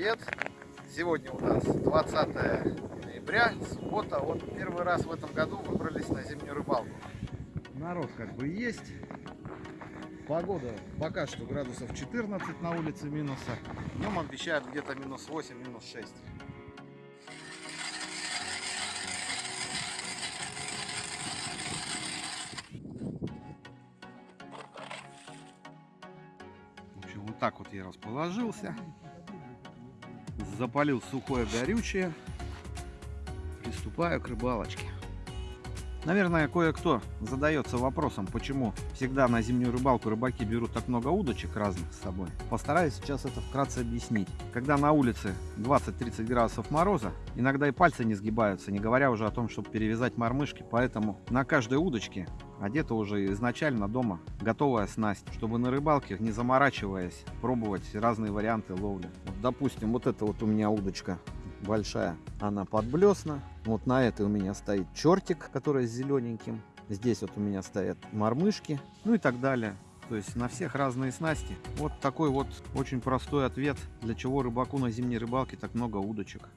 привет! Сегодня у нас 20 ноября, суббота. Вот первый раз в этом году выбрались на зимнюю рыбалку. Народ как бы есть. Погода пока что градусов 14 на улице минуса. Днем обещают где-то минус 8, минус 6. В общем, вот так вот я расположился. Запалил сухое горючее. Приступаю к рыбалочке. Наверное, кое-кто задается вопросом, почему всегда на зимнюю рыбалку рыбаки берут так много удочек разных с собой. Постараюсь сейчас это вкратце объяснить. Когда на улице 20-30 градусов мороза, иногда и пальцы не сгибаются, не говоря уже о том, чтобы перевязать мормышки. Поэтому на каждой удочке одета уже изначально дома готовая снасть, чтобы на рыбалке, не заморачиваясь, пробовать разные варианты ловли. Вот, допустим, вот эта вот у меня удочка большая, она подблесна. Вот на этой у меня стоит чертик, который с зелененьким. Здесь вот у меня стоят мормышки, ну и так далее. То есть на всех разные снасти. Вот такой вот очень простой ответ, для чего рыбаку на зимней рыбалке так много удочек.